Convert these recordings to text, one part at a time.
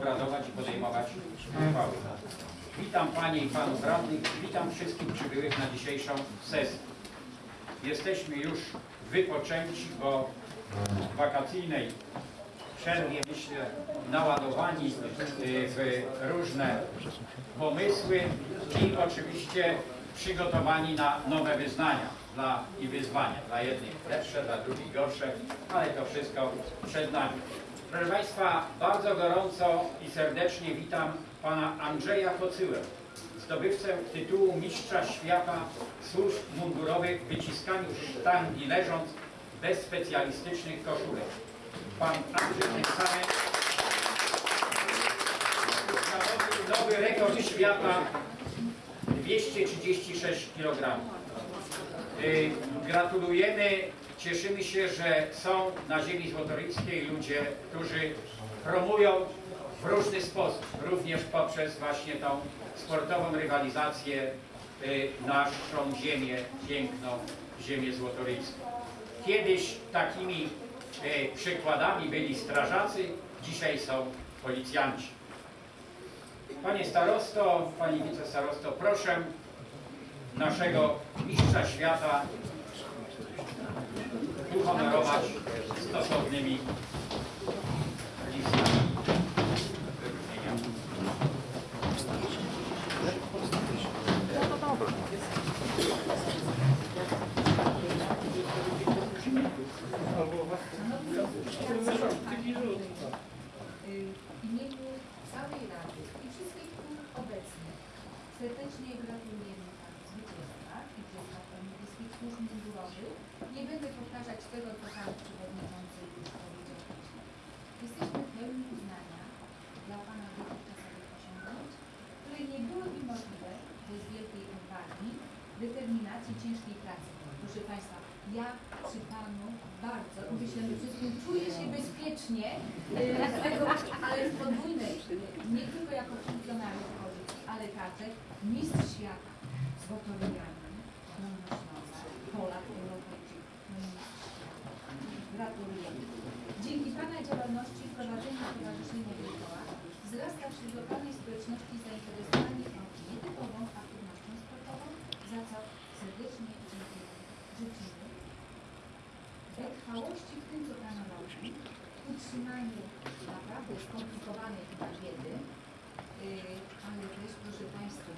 i podejmować uchwały. Witam Panie i Panów Radnych, witam wszystkich przybyłych na dzisiejszą sesję. Jesteśmy już wypoczęci, bo w wakacyjnej przerwie, myślę, naładowani y, w różne pomysły i oczywiście przygotowani na nowe wyznania dla, i wyzwania. Dla jednych lepsze, dla drugich gorsze, ale to wszystko przed nami. Proszę Państwa, bardzo gorąco i serdecznie witam Pana Andrzeja Kocyłę, zdobywcę tytułu Mistrza Świata Służb Mundurowych w wyciskaniu sztangi leżąc bez specjalistycznych koszulek. Pan Andrzej tym nowy rekord świata 236 kg. Y, Gratulujemy, cieszymy się, że są na ziemi złotoryjskiej ludzie, którzy promują w różny sposób, również poprzez właśnie tą sportową rywalizację y, naszą ziemię, piękną ziemię złotoryjską. Kiedyś takimi y, przykładami byli strażacy, dzisiaj są policjanci. Panie starosto, pani wicestarosto, proszę naszego mistrza świata uhonorować stosownymi listami imieniu całej Rady i wszystkich tu obecnych serdecznie gratulujemy Panu zwycięstwa i przedstawicielom niebieskich służb mundurowych. Nie będę powtarzać tego, co Pan Przewodniczący już powiedział wcześniej. Jesteśmy pełni uznania dla Pana dotychczasowych osiągnięć, które nie byłyby możliwe bez wielkiej odwagi, determinacji, ciężkiej pracy. Proszę Państwa, ja przy Panu bardzo, myślę, że wszystkim czuję się bezpiecznie, e, z ale w podwójnej, nie tylko jako funkcjonariusz policji, ale także mistrz świata, złotoryjanin, Śląska, Polak, Europejczyk, no i mistrz. Gratulujemy. Dzięki Pana działalności w prowadzeniu Stowarzyszenia Wielkoła wzrasta wśród lokalnej społeczności zainteresowanie tą nietypową aktywnością sportową, za co serdecznie dziękujemy. Życzymy wytrwałości w tym, co Pan robi, utrzymaniu naprawdę skomplikowanej chyba wiedzy, yy, ale też, proszę Państwa,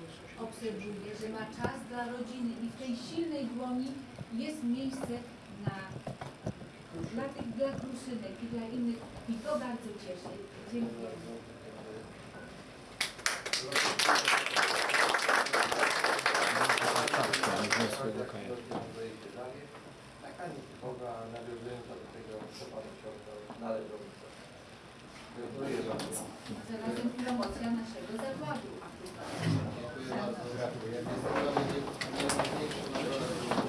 obserwuję, że ma czas dla rodziny i w tej silnej dłoni jest miejsce dla, dla tych, dla kruszynek i dla innych i to bardzo cieszy. Dziękuję. Taka nietypowa, nawiązująca do tego, co Pan osiągnął, należąca. Gratuluję bardzo. Zarazem promocja naszego zakładu. Dziękuję bardzo. Jest to dla mnie nie- najważniejsze nagroda, jaką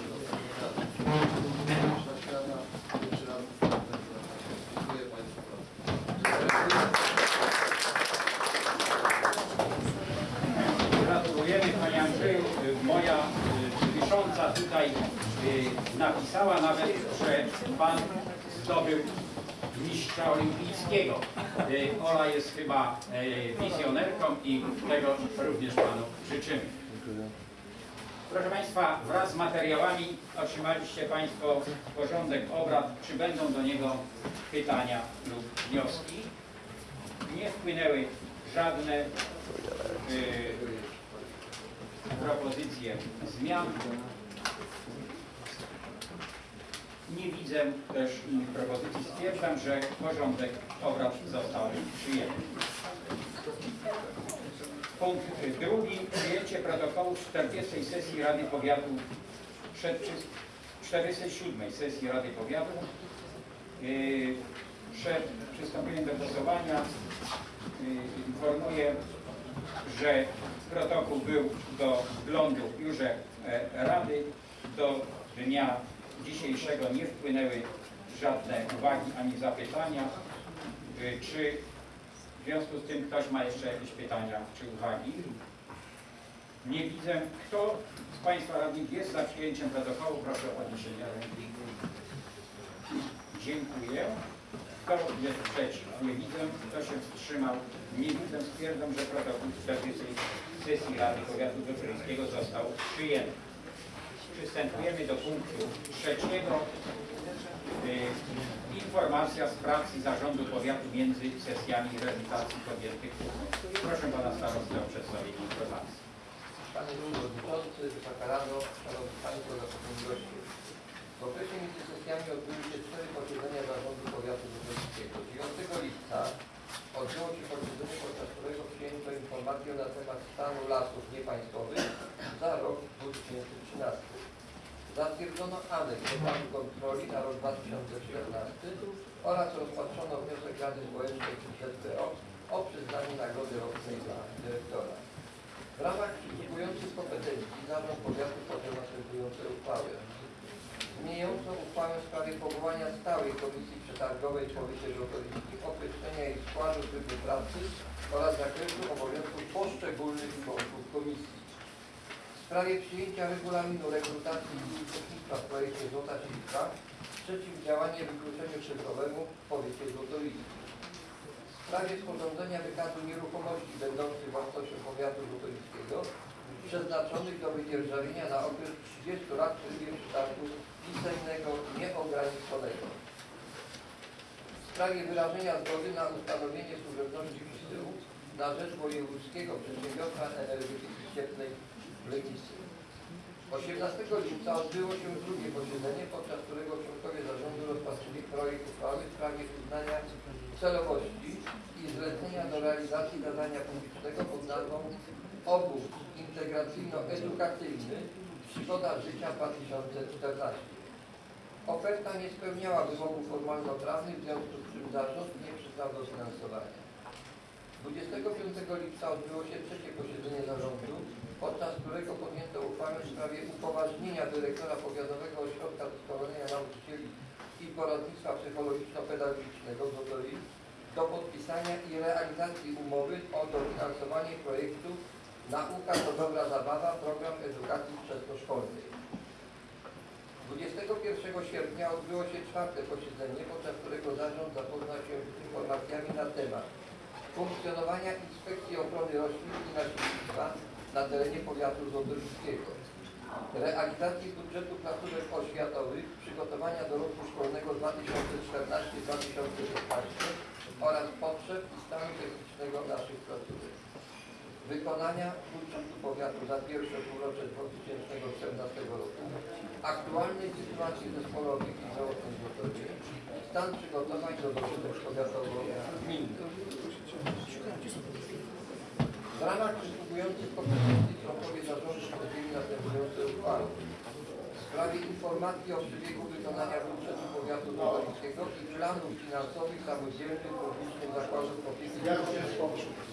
Mistrza świata, pierwszy raz występuję. Dziękuję Państwu bardzo. Gratulujemy Panie Andrzeju. Y, Moja y, wisząca tutaj y, napisała nawet, że Pan zdobył mistrza olimpijskiego. Y, Ola jest chyba y, wizjonerką i tego również Panu życzymy. Proszę Państwa, wraz z materiałami otrzymaliście Państwo porządek obrad. Czy będą do niego pytania lub wnioski? Nie wpłynęły żadne y, propozycje zmian. Nie widzę też innych propozycji. Stwierdzam, że porządek obrad został przyjęty. Punkt drugi. Przyjęcie protokołu 40 sesji Rady Powiatu przed przy- 47 sesji Rady Powiatu. Yy, Przed przystąpieniem do głosowania yy, informuję, że protokół był do wglądu w biurze e, Rady. Do dnia dzisiejszego nie wpłynęły żadne uwagi ani zapytania. Y, Czy w związku z tym ktoś ma jeszcze jakieś pytania czy uwagi? Nie widzę. Kto z Państwa radnych jest za przyjęciem protokołu? Proszę o podniesienie ręki. Dziękuję. Kto jest przeciw? Nie widzę. Kto się wstrzymał? Nie widzę. Stwierdzam, że protokół 40 sesji Rady Powiatu Węgryjskiego został przyjęty. Przystępujemy do punktu trzeciego. Y, informacja z pracy Zarządu Powiatu między sesjami realizacji podjętych. Proszę Pana Starostę o przedstawienie informacji. Panie Przewodniczący, Wysoka Rado, Szanowni Państwo, zapraszeni goście. W okresie między sesjami odbyły się cztery posiedzenia Zarządu Powiatu Wojewódzkiego. 9 lipca odbyło się posiedzenie, podczas którego przyjęto informację na temat stanu lasów niepaństwowych za rok 2013. Zatwierdzono aneks planu kontroli na rok 2014 oraz rozpatrzono wniosek Rady Społecznej ZPO o przyznanie nagrody rocznej dla dyrektora. W ramach przysługujących kompetencji Zarząd Powiatu podjął następujące uchwały. Zmieniającą uchwałę w sprawie powołania stałej komisji przetargowej w powiecie żołnierzyńskim, określenia jej składu trybu pracy oraz zakresu obowiązków poszczególnych członków komisji. W sprawie przyjęcia regulaminu rekrutacji i uczestnictwa w projekcie Złota Silka przeciwdziałanie wykluczeniu cyfrowemu w powiecie złotowiskim. W sprawie sporządzenia wykazu nieruchomości będących własnością powiatu złotowiskiego przeznaczonych do wydzierżawienia na okres 30 lat w trybie pisemnego nieograniczonego. W sprawie wyrażenia zgody na ustanowienie służebności przesyłu na rzecz wojewódzkiego przedsiębiorstwa energetyki cieplnej w Legnicy. 18 lipca odbyło się drugie posiedzenie, podczas którego członkowie zarządu rozpatrzyli projekt uchwały w sprawie uznania celowości i zlecenia do realizacji zadania publicznego pod nazwą Obóz Integracyjno-Edukacyjny Przygoda Życia 2014. Oferta nie spełniała wymogów formalno-prawnych, w związku z czym zarząd nie przyznał dofinansowania. 25 lipca odbyło się trzecie posiedzenie zarządu, podczas którego podjęto uchwałę w sprawie upoważnienia dyrektora Powiatowego Ośrodka Doskonalenia Nauczycieli i Poradnictwa Psychologiczno-Pedagogicznego w do podpisania i realizacji umowy o dofinansowanie projektu Nauka to dobra zabawa, program edukacji wczesnoszkolnej. 21 sierpnia odbyło się czwarte posiedzenie, podczas którego zarząd zapoznał się z informacjami na temat funkcjonowania Inspekcji Ochrony Roślin i Nasiennictwa na terenie powiatu złotowiskiego, realizacji budżetu placówek oświatowych, przygotowania do roku szkolnego 2014-2015 oraz potrzeb i stanu technicznego naszych placówek. Wykonania budżetu powiatu za pierwsze półrocze 2014 roku, aktualnej sytuacji zespołu opieki zdrowotnej w Złotowie, stan przygotowań do dochodów powiatowo-gminnych. W ramach przysługujących kompetencji członkowie zarządu podjęli następujące uchwały. W sprawie informacji o przebiegu wykonania budżetu powiatu złotowiskiego i planów finansowych samodzielnych publicznych zakładów opieki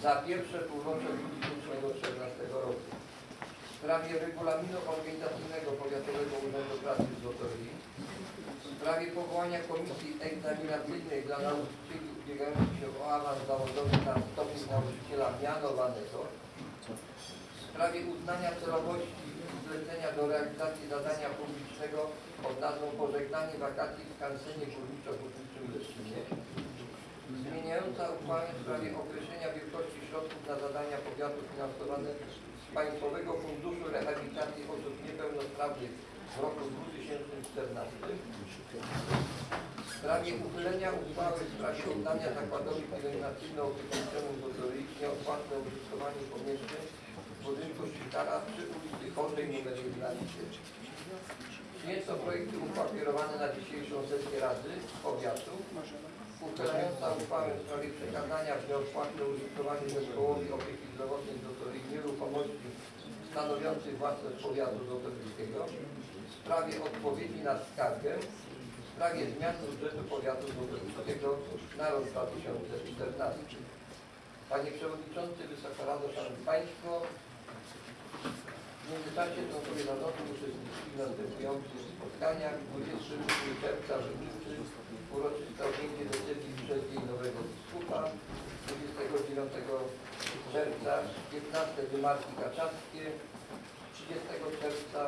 za pierwsze półrocze 2014 roku. W sprawie regulaminu organizacyjnego Powiatowego Urzędu Pracy w Złotowi. W sprawie powołania komisji egzaminacyjnej dla nauczycieli ubiegających się o awans zawodowy na stopień nauczyciela mianowanego. W sprawie uznania celowości zlecenia do realizacji zadania publicznego pod nazwą Pożegnanie wakacji w kansenie górniczo-hutniczym Leszczynie. Zmieniająca uchwałę w sprawie określenia wielkości środków na zadania powiatu finansowane Państwowego Funduszu Rehabilitacji Osób Niepełnosprawnych w roku 2014. W sprawie uchylenia uchwały w sprawie oddania zakładowi pielęgnacyjno-opiekuńczemu Zotoryi nieodpłatne użytkowanie pomieszczeń w budynku szpitala przy ulicy Chorzej nr 11. Przyjęto projekty uchwał kierowane na dzisiejszą sesję Rady Powiatu uchylająca uchwałę w sprawie przekazania w nieodpłatne użytkowanie zespołowi opieki zdrowotnej Zotoryi nieruchomości stanowiących własność powiatu zotorskiego w sprawie odpowiedzi na skargę w sprawie zmian budżetu powiatu zotorskiego na rok 2014. Panie Przewodniczący, Wysoka Rado, Szanowni Państwo, w międzyczasie członkowie zarządu uczestniczyli w następujących spotkaniach 28 czerwca w Objęcie decyzji przez Dzień Nowego Biskupa, 29 czerwca 15 wymarki kaczawskie, 30 czerwca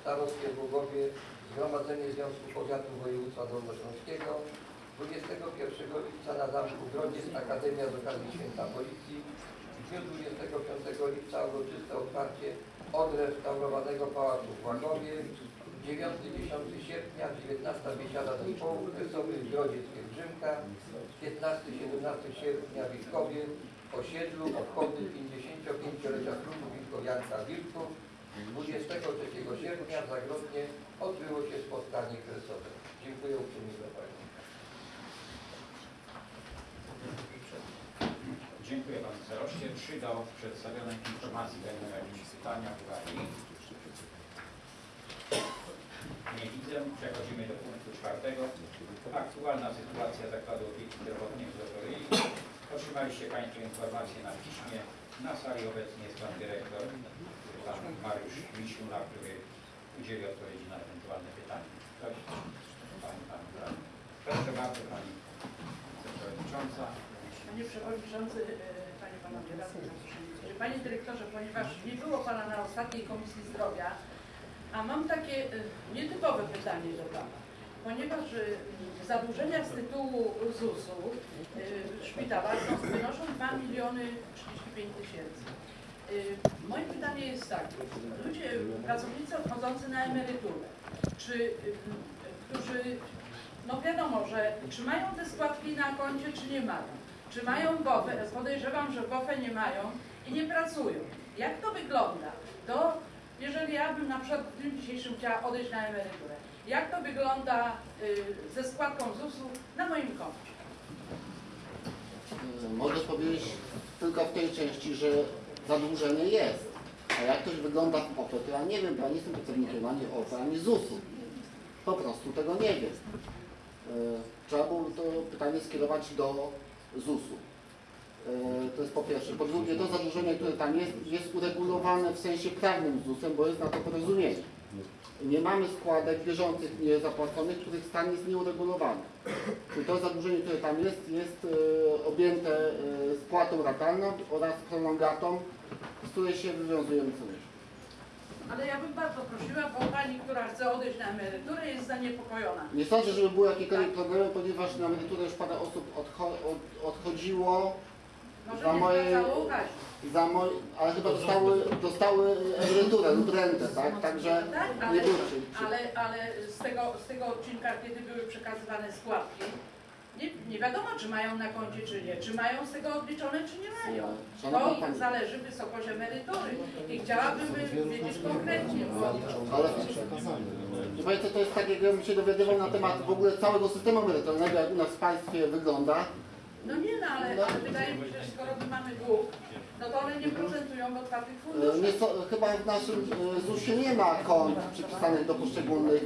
Starostwie w Zgromadzenie Związku Powiatu Województwa Dolnośląskiego, 21 lipca na Zamku Grodziec Akademia z okazji Święta Policji. W dniu 25 lipca uroczyste otwarcie odrestaurowanego Pałacu w Łagowie. 9-10 sierpnia 19 biesiada zespołów kresowych Grodziec Pielgrzymka. 15-17 sierpnia w Wilkowie. Osiedlu obchody 55-lecia klubu Wilkowianka Wilków. 23 sierpnia w Zagrodnie odbyło się spotkanie kresowe. Dziękuję uprzejmie za Państwa. Dziękuję Panu Staroście. Czy do przedstawionej informacji będą jakieś pytania, uwagi? Nie widzę. Przechodzimy do punktu czwartego. Aktualna sytuacja Zakładu Opieki Zdrowotnej w Zotoryi. Otrzymaliście Państwo informację na piśmie. Na sali obecnie jest Pan Dyrektor, Pan Mariusz Misiula, który udzieli odpowiedzi na ewentualne pytania. Ktoś? Pani, Pan, Pan. Proszę bardzo Pani Przewodnicząca. Panie Przewodniczący, e, Panie Panowie Radni. Panie Dyrektorze, ponieważ nie było Pana na ostatniej Komisji Zdrowia, a mam takie e, nietypowe pytanie do Pana. Ponieważ e, zadłużenia z tytułu ZUS-u w szpitalach wynoszą 2 miliony 35 tysięcy. Moje pytanie jest takie. Ludzie, pracownicy odchodzący na emeryturę, czy, którzy no wiadomo, że czy mają te składki na koncie, czy nie mają. Czy mają GOFę? Podejrzewam, że GOFę nie mają i nie pracują. Jak to wygląda? To jeżeli ja bym na przykład w dniu dzisiejszym chciała odejść na emeryturę, jak to wygląda y, ze składką ZUS-u na moim koncie? Y, Mogę powiedzieć tylko w tej części, że zadłużenie jest. A jak ktoś wygląda w OFE, to ja nie wiem, bo ja nie jestem pracownikiem ani OFE, ani ZUS-u. Po prostu tego nie wiem. Y, Trzeba było to pytanie skierować do ZUS-u. Y, To jest po pierwsze. Po drugie, to zadłużenie, które tam jest, jest uregulowane w sensie prawnym ZUS-em, bo jest na to porozumienie. Nie mamy składek bieżących niezapłaconych, których stan jest nieuregulowany. Czyli to zadłużenie, które tam jest, jest e, objęte e, spłatą ratalną oraz prolongatą, z której się wywiązujemy co miesiąc. Ale ja bym bardzo prosiła, bo pani, która chce odejść na emeryturę jest zaniepokojona. Nie sądzę, żeby były jakiekolwiek problemy, ponieważ na emeryturę już parę osób odcho od, odchodziło, Za nie moje- za mo ale chyba dostały, dostały emeryturę lub rentę, tak? Także Tak, nie ale, było przy- ale, ale z, tego, z tego odcinka, kiedy były przekazywane składki, nie, nie wiadomo, czy mają na koncie, czy nie. Czy mają z tego odliczone, czy nie mają. To zależy wysokość emerytury. I chciałabym wiedzieć konkretnie, bo Ale Państwo, to jest tak, jakbym się dowiadywał na temat w ogóle całego systemu emerytalnego, jak u nas w państwie wygląda. No nie no, ale, ale wydaje mi się, że skoro my mamy dług, no to one nie procentują w otwartych E, funduszach. Nie, chyba w naszym e, ZUS-ie nie ma kont przypisanych do poszczególnych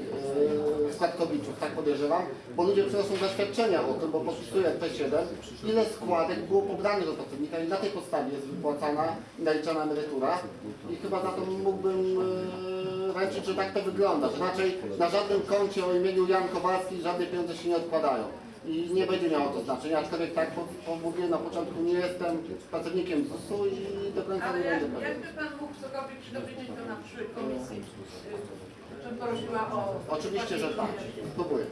e, składkowiczów, tak podejrzewam, bo ludzie przynoszą zaświadczenia o tym, bo podpisują P7, ile składek było pobranych od pracownika i na tej podstawie jest wypłacana i naliczana emerytura. I chyba za to mógłbym e, ręczyć, że tak to wygląda, że raczej na żadnym koncie o imieniu Jan Kowalski żadne pieniądze się nie odkładają. I nie będzie miało to znaczenia, aczkolwiek tak mówiłem na początku, nie jestem pracownikiem ZUS-u i do końca Ale nie jak, będę jakby Pan mógł cokolwiek się dowiedzieć, to na przyszłej komisji, y, bym prosiła o... Oczywiście, że tak. Spróbuję.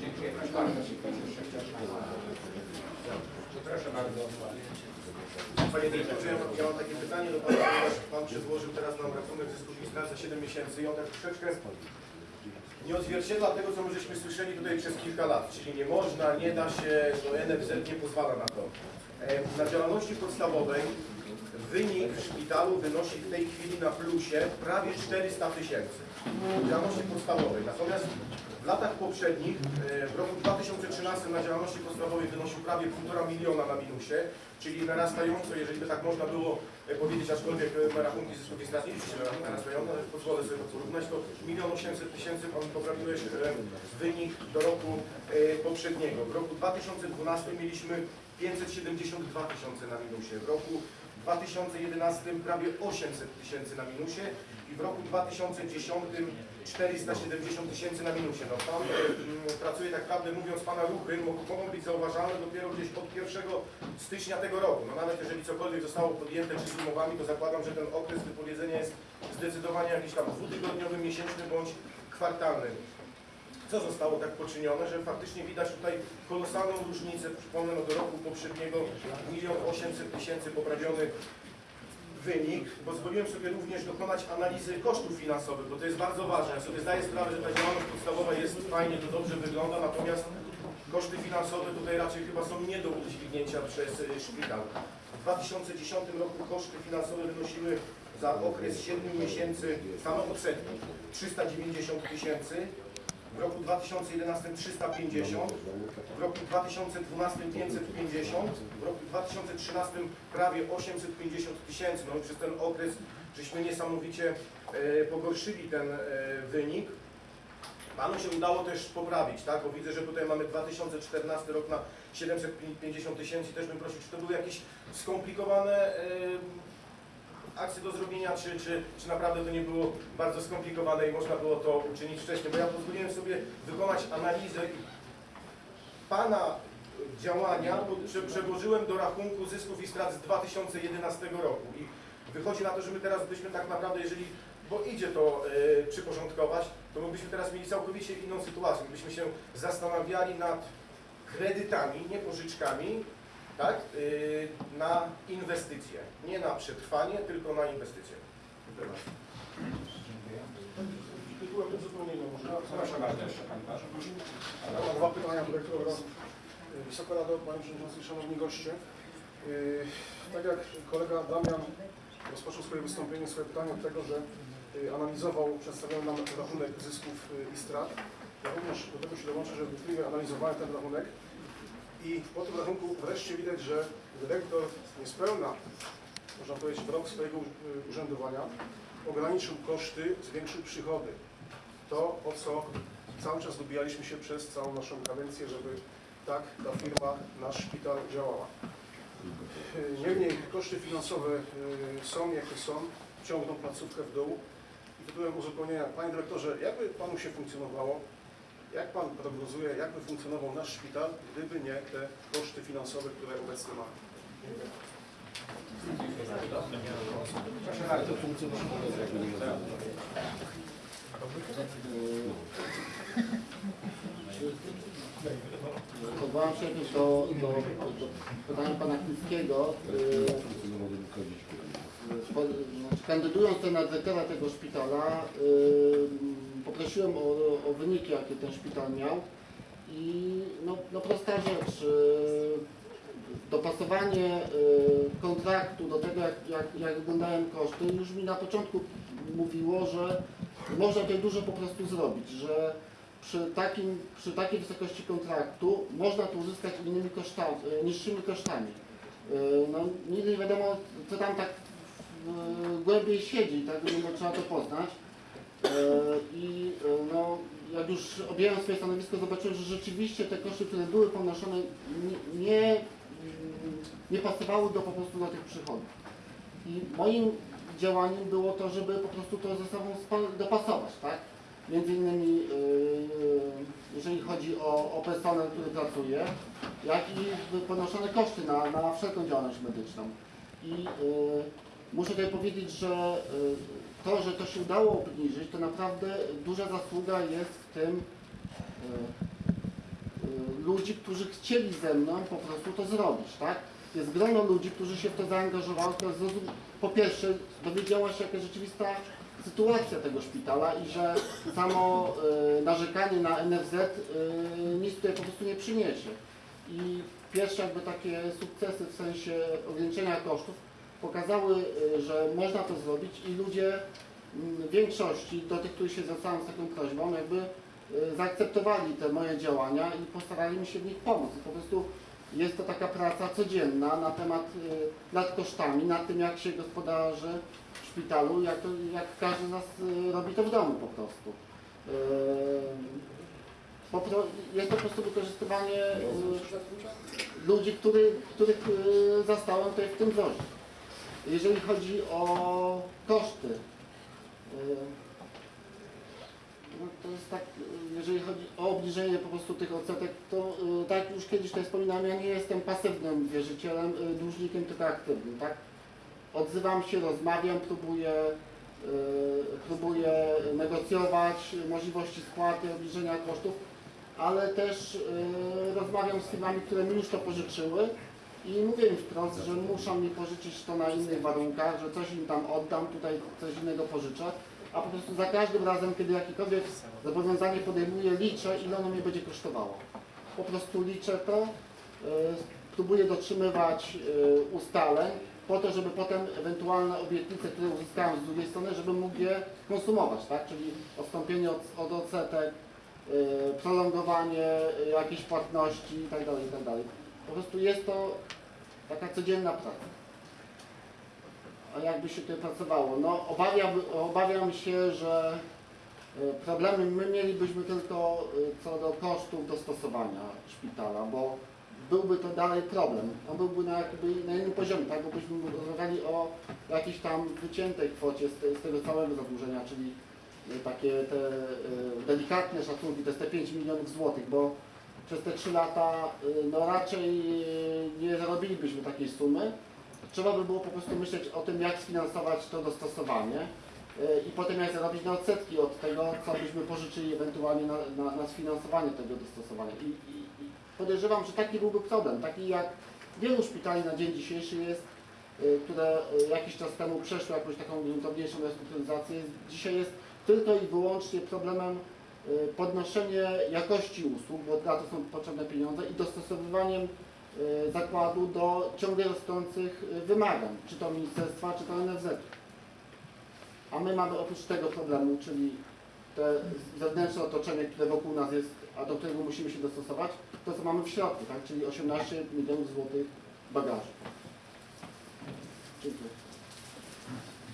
Dziękuję bardzo. Proszę bardzo. Panie dyrektorze, ja mam, ja mam takie pytanie do Pana, ponieważ Pan przedłożył teraz nam rachunek zysku ministra za 7 miesięcy i on tak troszeczkę nie odzwierciedla tego, co my żeśmy słyszeli tutaj przez kilka lat, czyli nie można, nie da się, no NFZ nie pozwala na to. E, Na działalności podstawowej wynik w szpitalu wynosi w tej chwili na plusie prawie 400 tysięcy działalności podstawowej. Natomiast w latach poprzednich, e, w roku 2013 na działalności podstawowej wynosił prawie 1,5 miliona na minusie, czyli narastająco, jeżeli by tak można było powiedzieć, aczkolwiek e, rachunki zysku nie liczy się na rachunki narastające, ale pozwolę sobie porównać, to 1 800 tysięcy, poprawiłeś e, wynik do roku e, poprzedniego. W roku 2012 mieliśmy 572 tysiące na minusie, w roku 2011 prawie 800 tysięcy na minusie i w roku 2010 470 tysięcy na minusie. No Pan e, m, pracuje tak naprawdę, mówiąc Pana ruchy, mo- mogą być zauważalne dopiero gdzieś od 1 stycznia tego roku. No nawet jeżeli cokolwiek zostało podjęte czy z umowami, to zakładam, że ten okres wypowiedzenia jest zdecydowanie jakiś tam dwutygodniowy, miesięczny bądź kwartalny. co zostało tak poczynione, że faktycznie widać tutaj kolosalną różnicę. Przypomnę, no do roku poprzedniego 1 800 tysięcy poprawiony wynik. Pozwoliłem sobie również dokonać analizy kosztów finansowych, bo to jest bardzo ważne. Ja sobie zdaję sprawę, że ta działalność podstawowa jest fajnie, to dobrze wygląda, natomiast koszty finansowe tutaj raczej chyba są nie do udźwignięcia przez szpital. W 2010 roku koszty finansowe wynosiły za okres 7 miesięcy same odsetki 390 tysięcy, w roku 2011 350, w roku 2012 550, w roku 2013 prawie 850 tysięcy. No i przez ten okres żeśmy niesamowicie e, pogorszyli ten e, wynik. Panu się udało też poprawić, tak? Bo widzę, że tutaj mamy 2014 rok na 750 tysięcy. Też bym prosił, czy to były jakieś skomplikowane akcje do zrobienia, czy, czy, czy naprawdę to nie było bardzo skomplikowane i można było to uczynić wcześniej, bo ja pozwoliłem sobie wykonać analizę Pana działania bo- prze- przełożyłem do rachunku zysków i strat z 2011 roku. I wychodzi na to, że my teraz byśmy tak naprawdę, jeżeli, bo idzie to e, przyporządkować, to my byśmy teraz mieli całkowicie inną sytuację, my byśmy się zastanawiali nad kredytami, nie pożyczkami, tak, y, na inwestycje. Nie na przetrwanie, tylko na inwestycje. Dziękuję. Tytułem. Proszę bardzo, jeszcze mam dwa pytania do dyrektora. Wysoka Rado, Panie Przewodniczący, Szanowni Goście. Yy, Tak jak kolega Damian rozpoczął swoje wystąpienie, swoje pytanie od tego, że yy, analizował, przedstawiał nam rachunek zysków i strat. Ja również do tego się dołączę, że wnikliwie analizowałem ten rachunek i po tym rachunku wreszcie widać, że dyrektor niespełna, można powiedzieć, w rok swojego urzędowania ograniczył koszty, zwiększył przychody. To, o co cały czas dobijaliśmy się przez całą naszą kadencję, żeby tak ta firma, nasz szpital działała. Niemniej koszty finansowe yy, są jakie są, ciągną placówkę w dół. I tytułem uzupełnienia, Panie Dyrektorze, jakby Panu się funkcjonowało, jak Pan prognozuje, jakby funkcjonował nasz szpital, gdyby nie te koszty finansowe, które obecnie mamy? Proszę bardzo. Odwołam się też do, do, do pytania pana. Yy, znaczy, Kandydując na dyrektora tego szpitala, yy, poprosiłem o, o wyniki, jakie ten szpital miał. I no, no prosta rzecz, yy, dopasowanie yy, kontraktu do tego, jak, jak, jak wyglądają koszty, już mi na początku mówiło, że można tutaj dużo po prostu zrobić, że przy, takim, przy takiej wysokości kontraktu można to uzyskać innymi kosztami, e, niższymi kosztami. No, nigdy nie wiadomo, co tam tak głębiej siedzi, tak no, trzeba to poznać. E, I e, no, jak już objęłem swoje stanowisko, zobaczyłem, że rzeczywiście te koszty, które były ponoszone, nie, mm, nie pasowały do, po prostu do tych przychodów. I moim działaniem było to, żeby po prostu to ze sobą dopasować, tak? Między innymi, yy, jeżeli chodzi o, o personel, który pracuje, jak i ponoszone koszty na, na wszelką działalność medyczną. I muszę tutaj powiedzieć, że to, że to się udało obniżyć, to naprawdę duża zasługa jest w tym yy, yy, ludzi, którzy chcieli ze mną po prostu to zrobić, tak? Jest grono ludzi, którzy się w to zaangażowało, która zrozum- po pierwsze dowiedziała się, jaka rzeczywista sytuacja tego szpitala i że samo y, narzekanie na NFZ y, nic tutaj po prostu nie przyniesie. I pierwsze jakby takie sukcesy w sensie ograniczenia kosztów pokazały, y, że można to zrobić i ludzie mm, w większości, do tych, których się zwracałem z taką prośbą, jakby y, zaakceptowali te moje działania i postarali mi się w nich pomóc. Po prostu jest to taka praca codzienna na temat y, nad kosztami, nad tym jak się gospodarzy w szpitalu, jak, to, jak każdy z nas robi to w domu po prostu. Po jest to po prostu wykorzystywanie ludzi, który, których zastałem tutaj w tym wozie. Jeżeli chodzi o koszty, y, no to jest tak, jeżeli chodzi o obniżenie po prostu tych odsetek, to y, tak już kiedyś tutaj wspominałem, ja nie jestem pasywnym wierzycielem, y, dłużnikiem, tylko aktywnym, tak? Odzywam się, rozmawiam, próbuję próbuje negocjować możliwości spłaty, obniżenia kosztów, ale też rozmawiam z firmami, które mi już to pożyczyły i mówię im wprost, że muszą mi pożyczyć to na innych warunkach, że coś im tam oddam, tutaj coś innego pożyczę, a po prostu za każdym razem, kiedy jakiekolwiek zobowiązanie podejmuję, liczę, ile ono mnie będzie kosztowało. Po prostu liczę to, y, próbuję dotrzymywać y, ustaleń, po to, żeby potem ewentualne obietnice, które uzyskałem z drugiej strony, żebym mógł je konsumować, tak? Czyli odstąpienie od, od odsetek, y, prolongowanie y, jakiejś płatności itd., itd. Po prostu jest to taka codzienna praca. A jakby się tutaj pracowało? No obawiam, obawiam się, że y, problemy my mielibyśmy tylko y, co do kosztów dostosowania szpitala, bo byłby to dalej problem. On byłby na, jakby na innym poziomie, tak? Bo byśmy rozmawiali o jakiejś tam wyciętej kwocie z, z tego całego zadłużenia, czyli y, takie te delikatne szacunki, to jest te 5 milionów złotych, bo przez te 3 lata y, no raczej y, nie zarobilibyśmy takiej sumy. Trzeba by było po prostu myśleć o tym, jak sfinansować to dostosowanie y, i potem jak zarobić na odsetki od tego, co byśmy pożyczyli ewentualnie na, na, na sfinansowanie tego dostosowania. I, i, i podejrzewam, że taki byłby problem, taki jak wielu szpitali na dzień dzisiejszy jest, które jakiś czas temu przeszły jakąś taką gruntowniejszą restrukturyzację, dzisiaj jest tylko i wyłącznie problemem podnoszenie jakości usług, bo na to są potrzebne pieniądze i dostosowywaniem y, zakładu do ciągle rosnących y, wymagań, czy to ministerstwa, czy to NFZ. A my mamy oprócz tego problemu, czyli te zewnętrzne otoczenie, które wokół nas jest, a do którego musimy się dostosować, to co mamy w środku, tak? czyli 18 milionów złotych bagażu. Dziękuję.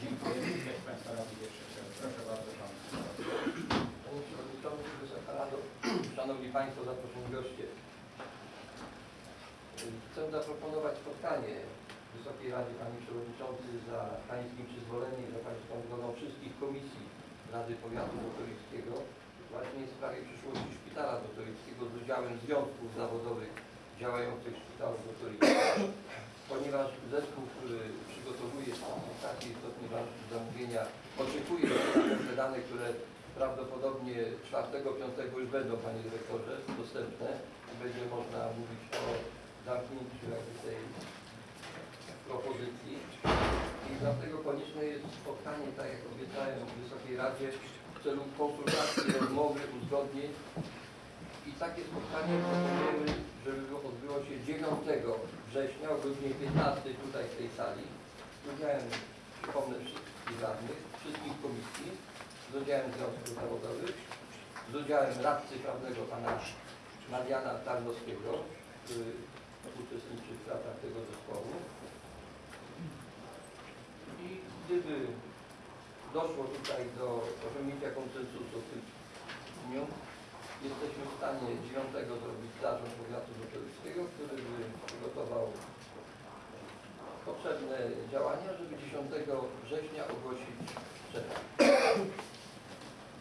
Dziękuję. Proszę bardzo Pan. Panie Przewodniczący, Wysoka Rado, Szanowni Państwo, zaproszeni goście. Chcę zaproponować spotkanie Wysokiej Radzie Panie Przewodniczący za Pańskim przyzwoleniem, za Pańską zgodą wszystkich komisji Rady Powiatu Doktorickiego właśnie w sprawie przyszłości Szpitala Doktorickiego z udziałem związków zawodowych działających w Szpitalu Doktorickim. Ponieważ zespół, który przygotowuje takie istotnie ważne zamówienia, oczekuje te dane, które prawdopodobnie 4-5 już będą, Panie Dyrektorze, dostępne i będzie można mówić o zamknięciu jakby tej propozycji. I dlatego konieczne jest spotkanie, tak jak obiecałem w Wysokiej Radzie, w celu konsultacji, rozmowy, uzgodnień. I takie spotkanie proponujemy, żeby odbyło się 9 września o godzinie 15 tutaj w tej sali. Z udziałem, przypomnę, wszystkich radnych, wszystkich komisji, z udziałem związków zawodowych, z udziałem radcy prawnego pana Mariana Tarnowskiego, który uczestniczy w pracach tego zespołu. I gdyby doszło tutaj do osiągnięcia konsensusu w tym dniu, jesteśmy w stanie 9 zrobić zarząd powiatu doktorskiego, który by przygotował potrzebne działania, żeby 10 września ogłosić przetarg. Taką pozycję zarządu powiatu. Dziękuję. Czy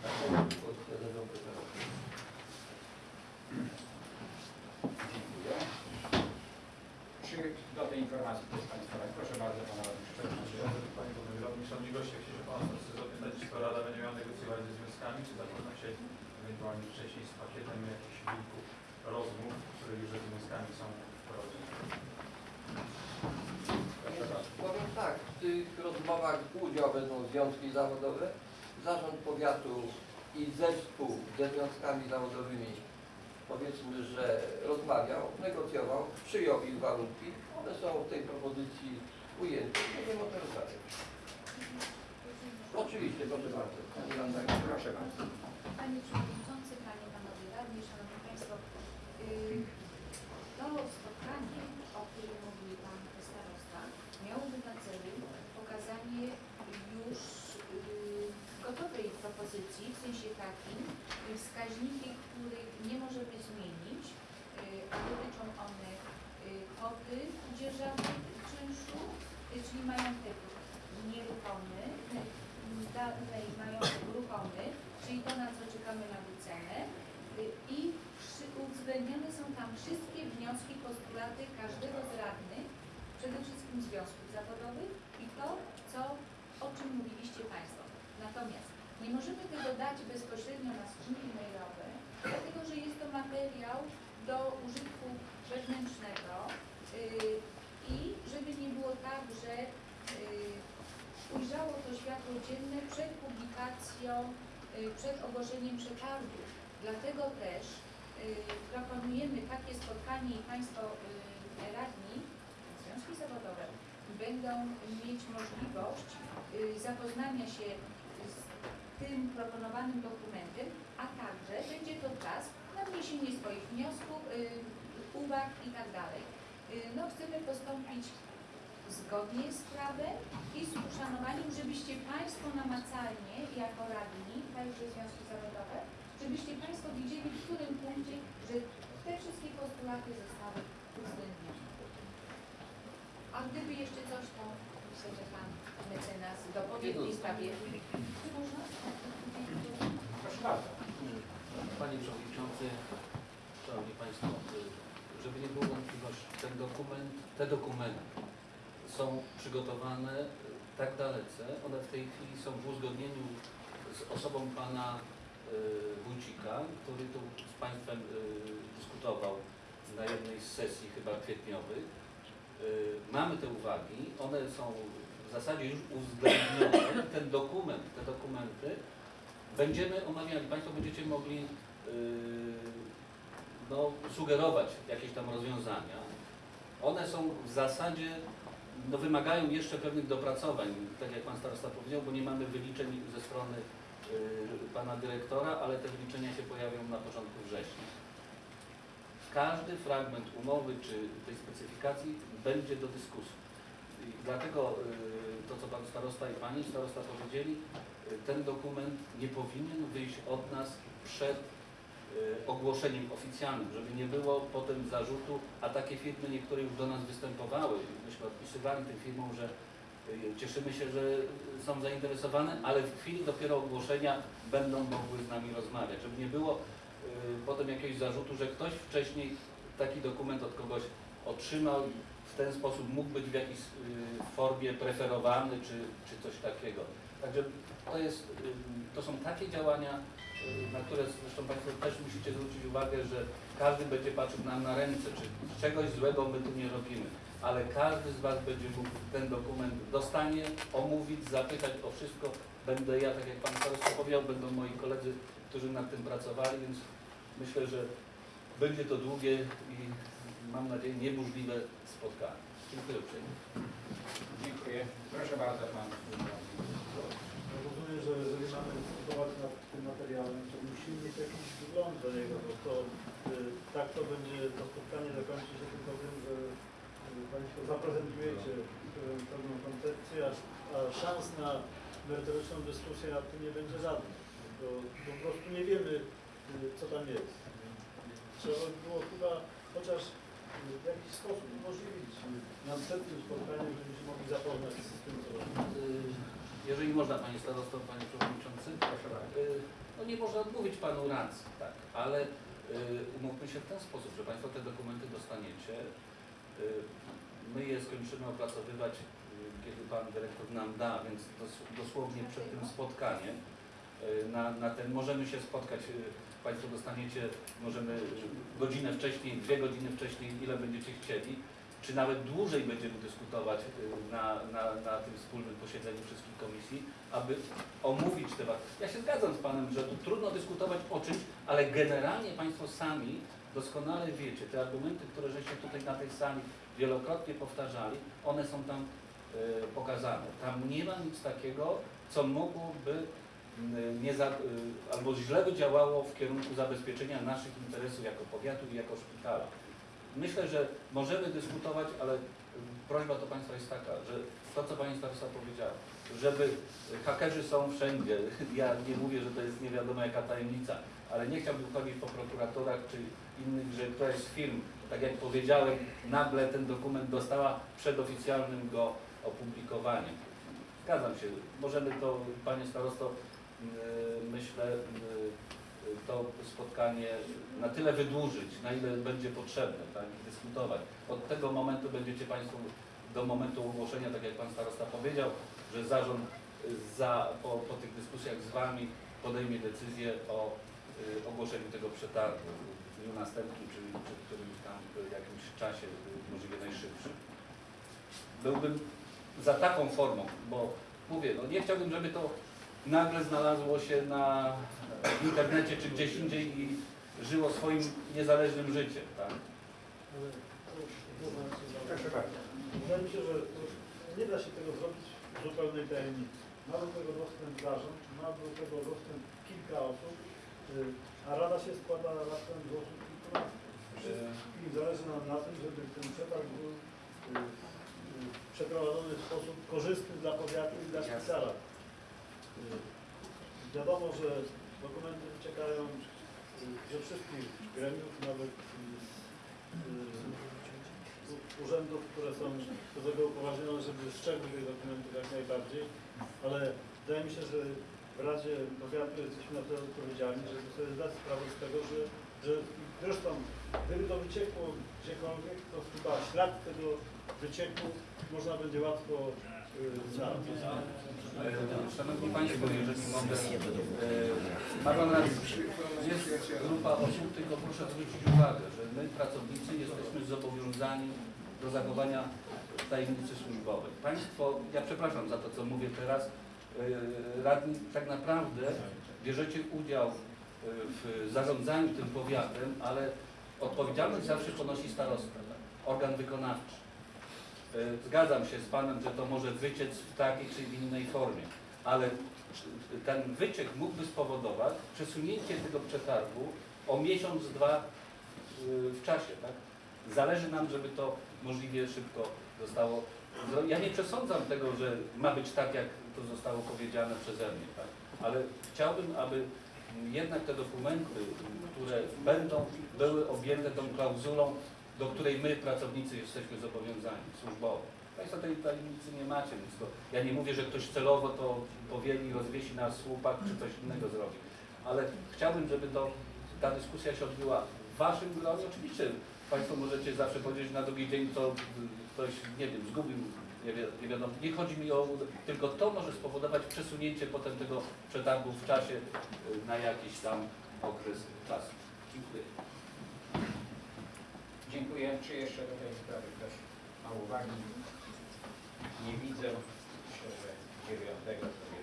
do tej informacji ktoś z Państwa radnych? Proszę bardzo Pana Radnych Szczególności. Panie Radny, Szanowni Goście, chcieliśmy Pana chcę zapytać, czy to Rada będzie miała negocjować ze związkami, czy zapoznać się ewentualnie wcześniej z pakietem jakichś kilku rozmów, które już ze związkami są bardzo. Powiem tak, w tych rozmowach udział wezmą związki zawodowe, zarząd powiatu i zespół ze związkami zawodowymi powiedzmy, że rozmawiał, negocjował, przyjął ich warunki, one są w tej propozycji ujęte. Będziemy o tym rozmawiać. Oczywiście, proszę bardzo. Panie Przewodniczący, Panie, Panowie Radni, Szanowni Państwo, yy, to spotkanie, o którym mówił Pan Starosta, miałoby na celu pokazanie już yy, gotowej propozycji, w sensie takim, yy, wskaźniki, których nie możemy zmienić, yy, a dotyczą one yy, kwoty dzierżawy czynszu, yy, czyli majątek nieruchomy, yy, dalej majątek ruchomy, czyli to, na co czekamy na wycenę y, i uwzględnione są tam wszystkie wnioski, postulaty każdego z radnych, przede wszystkim związków zawodowych i to, co, o czym mówiliście Państwo. Natomiast nie możemy tego dać bezpośrednio na skrzynki mailowe, dlatego że jest to materiał do użytku wewnętrznego yy, i żeby nie było tak, że yy, ujrzało to światło dzienne przed publikacją, przed ogłoszeniem przetargu. Dlatego też yy, proponujemy takie spotkanie i Państwo yy, radni, związki zawodowe będą mieć możliwość zapoznania się z tym proponowanym dokumentem, a także będzie to czas na wniesienie swoich wniosków, uwag i tak No, chcemy postąpić zgodnie z prawem i z uszanowaniem, żebyście Państwo namacalnie, jako radni, także związki zawodowe, żebyście Państwo widzieli, w którym punkcie, że te wszystkie postulaty zostały uwzględnione. A gdyby jeszcze coś, to myślę, że Pan mecenas dopowie w tej sprawie. Można? Proszę bardzo. Panie Przewodniczący, Szanowni Państwo, żeby nie było wątpliwości, ten dokument, te dokumenty są przygotowane y, tak dalece, one w tej chwili są w uzgodnieniu z osobą Pana y, Wójcika, który tu z Państwem y, dyskutował na jednej z sesji chyba kwietniowych. Mamy te uwagi, one są w zasadzie już uwzględnione. Ten dokument, te dokumenty będziemy omawiali, Państwo będziecie mogli no, sugerować jakieś tam rozwiązania. One są w zasadzie, no, wymagają jeszcze pewnych dopracowań, tak jak Pan Starosta powiedział, bo nie mamy wyliczeń ze strony yy, Pana Dyrektora, ale te wyliczenia się pojawią na początku września. Każdy fragment umowy czy tej specyfikacji będzie do dyskusji. Dlatego yy, to, co Pan Starosta i Pani Starosta powiedzieli, yy, ten dokument nie powinien wyjść od nas przed ogłoszeniem oficjalnym, żeby nie było potem zarzutu, a takie firmy niektóre już do nas występowały, myśmy odpisywali tym firmom, że yy, cieszymy się, że są zainteresowane, ale w chwili dopiero ogłoszenia będą mogły z nami rozmawiać, żeby nie było yy, potem jakiegoś zarzutu, że ktoś wcześniej taki dokument od kogoś otrzymał, w ten sposób mógł być w jakiejś y, formie preferowany czy, czy coś takiego. Także to, jest, to są takie działania, y, na które zresztą Państwo też musicie zwrócić uwagę, że każdy będzie patrzył nam na ręce, czy czegoś złego my tu nie robimy, ale każdy z Was będzie mógł ten dokument dostanie, omówić, zapytać o wszystko. Będę ja, tak jak Pan Starosta powiedział, będą moi koledzy, którzy nad tym pracowali, więc myślę, że będzie to długie i mam nadzieję nieburzliwe spotkanie. Dziękuję uprzejmie. Dziękuję. Proszę bardzo Pan. Rozumiem, że jeżeli mamy dyskutować nad tym materiałem, to musimy mieć jakiś wgląd do niego, bo to y, tak to będzie, to spotkanie zakończy się tylko tym, że y, Państwo zaprezentujecie y, pewną koncepcję, a, a szans na merytoryczną dyskusję nad tym nie będzie żadnych, bo po prostu nie wiemy, co tam jest. Trzeba by było chyba chociaż w jakiś sposób umożliwić następnym spotkaniem, żebyśmy się mogli zapoznać z tym, co robimy. Jeżeli można, Panie Starosto, Panie Przewodniczący, Proszę bardzo. y, no nie można odmówić Panu racji, tak, ale y, umówmy się w ten sposób, że Państwo te dokumenty dostaniecie, y, my je skończymy opracowywać, kiedy Pan Dyrektor nam da, więc dos- dosłownie przed tym spotkaniem. Na, na ten, możemy się spotkać, Państwo dostaniecie, możemy godzinę wcześniej, dwie godziny wcześniej, ile będziecie chcieli, czy nawet dłużej będziemy dyskutować y, na, na, na tym wspólnym posiedzeniu wszystkich komisji, aby omówić temat. Ja się zgadzam z Panem, że tu trudno dyskutować o czymś, ale generalnie Państwo sami doskonale wiecie, te argumenty, które żeście tutaj na tej sali wielokrotnie powtarzali, one są tam y, pokazane. Tam nie ma nic takiego, co mogłoby y, za, y, albo źle by działało w kierunku zabezpieczenia naszych interesów jako powiatu i jako szpitala. Myślę, że możemy dyskutować, ale y, prośba do Państwa jest taka, że to, co Pani Starosta powiedziała, żeby hakerzy są wszędzie. Ja nie mówię, że to jest nie wiadomo jaka tajemnica, ale nie chciałbym chodzić po prokuratorach czy innych, że któraś z firm, tak jak powiedziałem, nagle ten dokument dostała przed oficjalnym go opublikowaniem. Zgadzam się, możemy to, Panie Starosto, y, myślę, y, to spotkanie na tyle wydłużyć, na ile będzie potrzebne, tak, i dyskutować. Od tego momentu będziecie Państwo do momentu ogłoszenia, tak jak Pan Starosta powiedział, że zarząd za, po, po tych dyskusjach z Wami podejmie decyzję o y, ogłoszeniu tego przetargu w dniu następnym, czyli przed którymś tam y, jakimś czasie, y, możliwie najszybszym. Byłbym za taką formą, bo mówię, no nie chciałbym, żeby to nagle znalazło się na w internecie czy gdzieś indziej i żyło swoim niezależnym życiem, tak? Wydaje mi się, że nie da się tego zrobić w zupełnej tajemnicy. Ma do tego dostęp zarząd, ma do tego dostęp kilka osób, y, a rada się składa raptem z osób kilkunastu. Wszystkim zależy nam na tym, żeby ten przetarg był y, y, przeprowadzony w sposób korzystny dla powiatu i dla szpitala. Wiadomo, że dokumenty wyciekają y, ze wszystkich gremiów, nawet y, y, urzędów, które są do tego upoważnione, żeby strzegły tych dokumentów jak najbardziej, ale wydaje mi się, że w Radzie Powiatu jesteśmy na to odpowiedzialni, żeby sobie zdać sprawę z tego, że, że zresztą gdyby to wyciekło gdziekolwiek, to chyba ślad tego wycieku można będzie łatwo y, znaleźć. Szanowni Państwo, jeżeli mogę, ma Pan rację, jest grupa osób, tylko proszę zwrócić uwagę, że my pracownicy jesteśmy zobowiązani do zachowania tajemnicy służbowej. Państwo, ja przepraszam za to, co mówię teraz, e, radni tak naprawdę bierzecie udział e, w zarządzaniu tym powiatem, ale odpowiedzialność zawsze ponosi starosta, tak? organ wykonawczy. E, Zgadzam się z Panem, że to może wyciec w takiej czy innej formie, ale ten wyciek mógłby spowodować przesunięcie tego przetargu o miesiąc, dwa y, w czasie. Tak? Zależy nam, żeby to możliwie szybko zostało. Ja nie przesądzam tego, że ma być tak, jak to zostało powiedziane przeze mnie, tak? ale chciałbym, aby jednak te dokumenty, które będą, były objęte tą klauzulą do której my, pracownicy, jesteśmy zobowiązani służbowo. Państwo tej tajemnicy nie macie, więc to, ja nie mówię, że ktoś celowo to powieli, rozwiesi na słupach, czy coś innego zrobi. Ale chciałbym, żeby to, ta dyskusja się odbyła w Waszym gronie. Oczywiście Państwo możecie zawsze powiedzieć na drugi dzień, to ktoś, nie wiem, zgubił, nie, wi nie wiadomo. Nie chodzi mi o, tylko to może spowodować przesunięcie potem tego przetargu w czasie y, na jakiś tam okres czasu. Dziękuję. Dziękuję. Czy jeszcze do tej sprawy ktoś ma uwagi? Nie widzę. Myślę, że dziewiątego sobie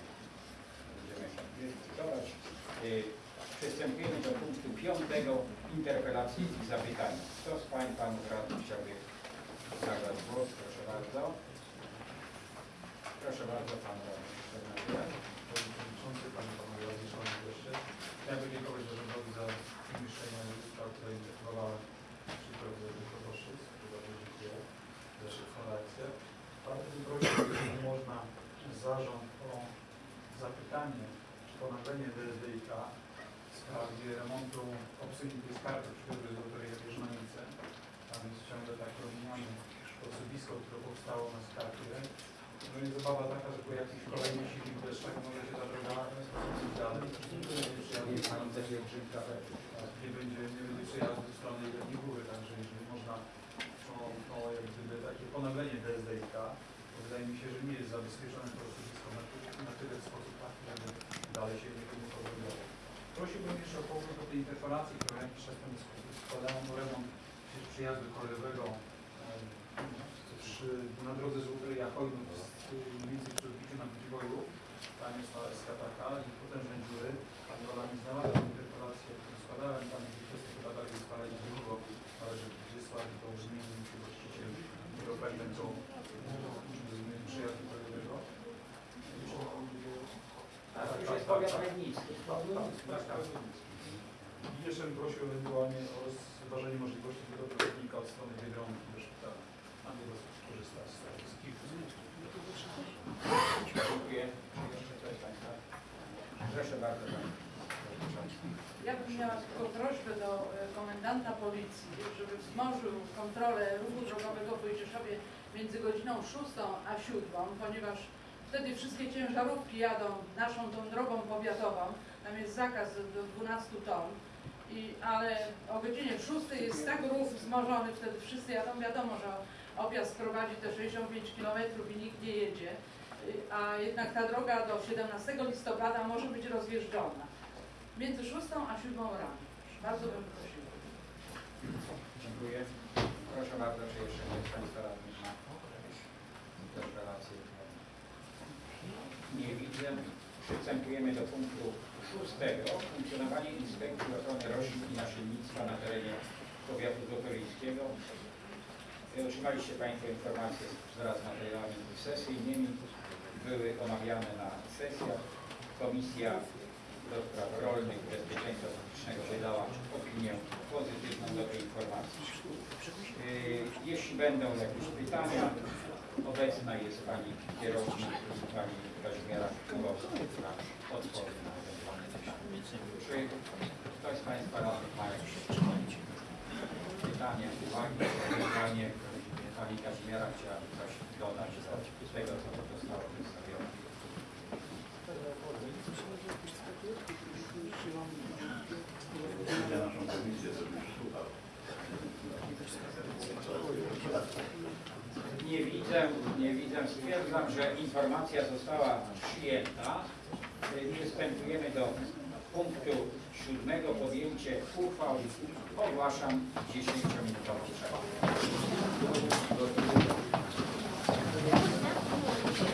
będziemy dyskutować. Y, Przystępujemy do punktu piątego. Interpelacji i zapytania. Kto z Pań Panów Radnych chciałby zabrać głos? Proszę bardzo. Proszę bardzo, Pan Radny. Przewodniczący, Panie Panowie Radni, Szanowni Goście. Chciałem podziękować zarządowi za umieszczenie która interpelowała przy prowadzeniu proboszczów. Bardzo dziękuję za szybką reakcję. Bardzo bym prosił, jeżeli można, zarząd o zapytanie czy ponaglenie DSDIK w sprawie remontu obsługi skarby przy loterii Wierzmanice. A więc ciągle tak rozumiane osuwisko, które powstało na skarpie. No i zabawa taka, że po jakichś kolejnych silnych deszczach może się ta droga dalej. Nie jest będzie, nie będzie przejazdu ze strony jednej góry, także jeżeli można o, o jak gdyby takie ponaglenie DSDIK, to wydaje mi się, że nie jest zabezpieczone to osuwisko na, na tyle w sposób taki, żeby dalej się nie powodowało. Prosiłbym jeszcze o powrót do tej interpelacji, którą jakiś czas temu sk- składałem o remont przyjazdu kolejowego przy, na drodze z Łuteria Hojnów, mniej więcej przy odbiciu na Budziwoju. Tam jest ta SKPK i potężne dziury. Pani Ola mi znalazła interpelację, którą składałem, tam kwestie chyba bardziej spalać długo, należy wysłać, to już nie wiem, czy właściciel nie ofertę co mm, przyjazdu kolejowego. A to już jest powiat legnicki. Tak, tak. I jeszcze bym prosił ewentualnie o rozważenie możliwości tego pracownika od strony Biedronki do szpitala. A nie skorzystać z kilku Dziękuję. Proszę bardzo. Ja bym miała tylko prośbę do e, komendanta policji, żeby wzmożył kontrolę ruchu drogowego w Wojcieszowie między godziną 6 a 7, ponieważ wtedy wszystkie ciężarówki jadą naszą tą drogą powiatową, tam jest zakaz do 12 ton, i, ale o godzinie 6 jest tak ruch wzmożony, wtedy wszyscy jadą, wiadomo, że objazd prowadzi te 65 km i nikt nie jedzie. y, a jednak ta droga do 17 listopada może być rozjeżdżona. Między 6 a 7 rano. Bardzo bym prosiła. Dziękuję. Proszę bardzo, czy jeszcze ktoś Państwa radnych ma interpelację? Nie widzę. Przystępujemy do punktu szóstego. Funkcjonowanie Inspekcji Ochrony Roślin i Nasiennictwa na terenie powiatu złotoryńskiego. Y, Otrzymaliście Państwo informacje wraz z materiałami sesyjnymi. Były omawiane na sesjach. Komisja do Spraw Rolnych i Bezpieczeństwa Publicznego wydała opinię pozytywną do tej informacji. Yy, Jeśli będą jakieś pytania, obecna jest Pani kierownik, Pani Kazimiera Królowska, która odpowie na ewentualne pytania. Czy ktoś z Państwa ma jakieś pytanie, uwagi, ewentualnie Pani Kazimiera chciałaby coś dodać do tego, co zostało przedstawione? Nie widzę, nie widzę. Stwierdzam, że informacja została przyjęta. Przystępujemy do punktu siódmego podjęcie uchwał ogłaszam 10-minutową przerwę.